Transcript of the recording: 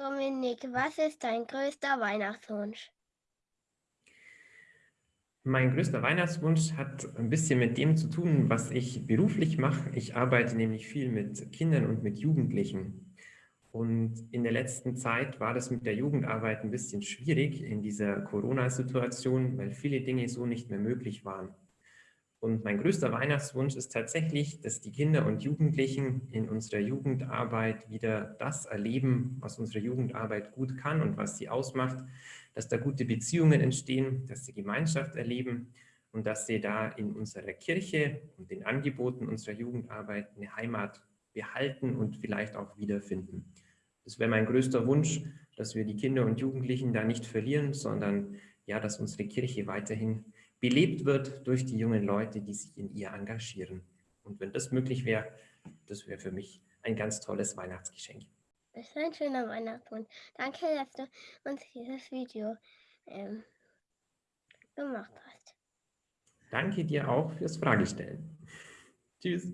Dominik, was ist dein größter Weihnachtswunsch? Mein größter Weihnachtswunsch hat ein bisschen mit dem zu tun, was ich beruflich mache. Ich arbeite nämlich viel mit Kindern und mit Jugendlichen. Und in der letzten Zeit war das mit der Jugendarbeit ein bisschen schwierig in dieser Corona-Situation, weil viele Dinge so nicht mehr möglich waren. Und mein größter Weihnachtswunsch ist tatsächlich, dass die Kinder und Jugendlichen in unserer Jugendarbeit wieder das erleben, was unsere Jugendarbeit gut kann und was sie ausmacht, dass da gute Beziehungen entstehen, dass sie Gemeinschaft erleben und dass sie da in unserer Kirche und den Angeboten unserer Jugendarbeit eine Heimat behalten und vielleicht auch wiederfinden. Das wäre mein größter Wunsch, dass wir die Kinder und Jugendlichen da nicht verlieren, sondern ja, dass unsere Kirche weiterhin belebt wird durch die jungen Leute, die sich in ihr engagieren. Und wenn das möglich wäre, das wäre für mich ein ganz tolles Weihnachtsgeschenk. Das ist ein schöner Weihnachtswunsch. Danke, dass du uns dieses Video ähm, gemacht hast. Danke dir auch fürs Fragestellen. Tschüss.